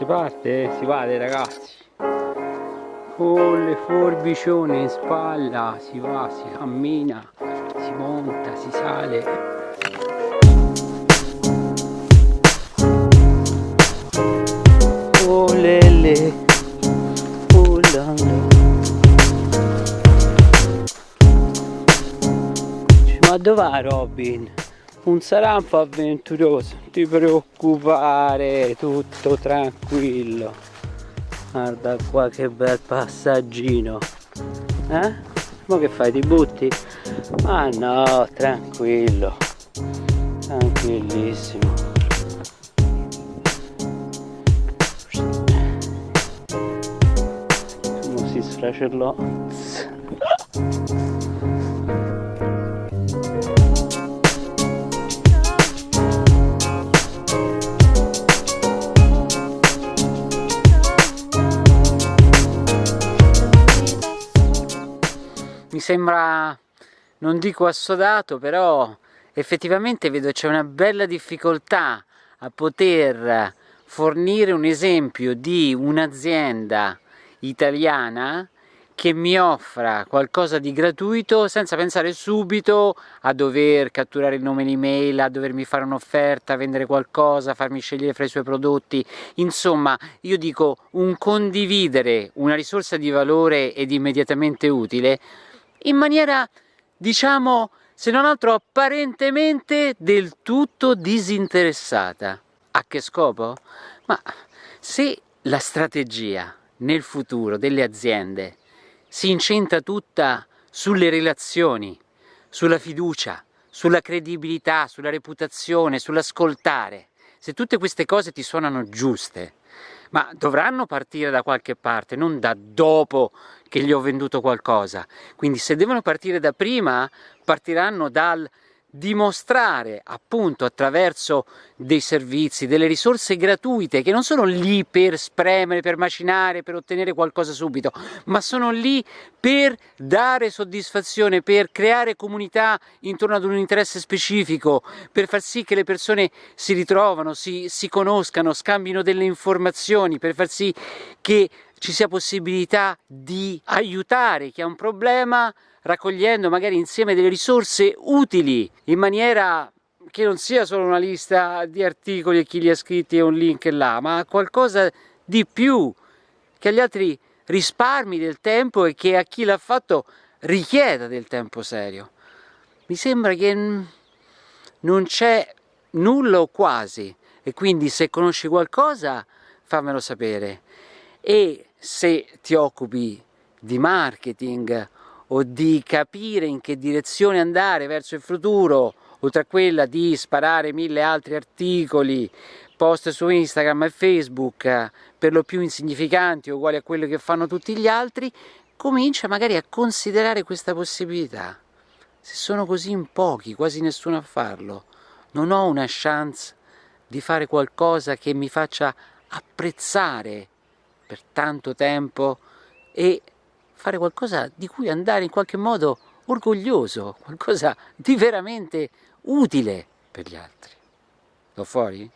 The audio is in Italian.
si parte, si vade ragazzi. Con le forbicione in spalla si va, si cammina, si monta, si sale. Lele la la ma dov'è Robin? Un sarà un po' avventuroso non ti preoccupare tutto tranquillo. Guarda qua che bel passaggino. Eh? ma che fai ti butti? ma no tranquillo. Tranquillissimo. Come si sfracellò sembra, non dico assodato, però effettivamente vedo c'è una bella difficoltà a poter fornire un esempio di un'azienda italiana che mi offra qualcosa di gratuito senza pensare subito a dover catturare il nome e l'email, a dovermi fare un'offerta, vendere qualcosa, farmi scegliere fra i suoi prodotti, insomma io dico un condividere una risorsa di valore ed immediatamente utile in maniera, diciamo, se non altro apparentemente del tutto disinteressata. A che scopo? Ma se la strategia nel futuro delle aziende si incentra tutta sulle relazioni, sulla fiducia, sulla credibilità, sulla reputazione, sull'ascoltare, se tutte queste cose ti suonano giuste, ma dovranno partire da qualche parte, non da dopo che gli ho venduto qualcosa. Quindi se devono partire da prima, partiranno dal dimostrare appunto attraverso dei servizi, delle risorse gratuite che non sono lì per spremere, per macinare, per ottenere qualcosa subito, ma sono lì per dare soddisfazione, per creare comunità intorno ad un interesse specifico, per far sì che le persone si ritrovano, si, si conoscano, scambino delle informazioni, per far sì che ci sia possibilità di aiutare chi ha un problema raccogliendo magari insieme delle risorse utili in maniera che non sia solo una lista di articoli e chi li ha scritti e un link là, ma qualcosa di più, che agli altri risparmi del tempo e che a chi l'ha fatto richieda del tempo serio. Mi sembra che non c'è nulla o quasi e quindi se conosci qualcosa fammelo sapere e se ti occupi di marketing o di capire in che direzione andare verso il futuro, oltre a quella di sparare mille altri articoli, post su Instagram e Facebook, per lo più insignificanti o uguali a quello che fanno tutti gli altri, comincia magari a considerare questa possibilità. Se sono così in pochi, quasi nessuno a farlo, non ho una chance di fare qualcosa che mi faccia apprezzare per tanto tempo e fare qualcosa di cui andare in qualche modo orgoglioso, qualcosa di veramente utile per gli altri. Sto fuori?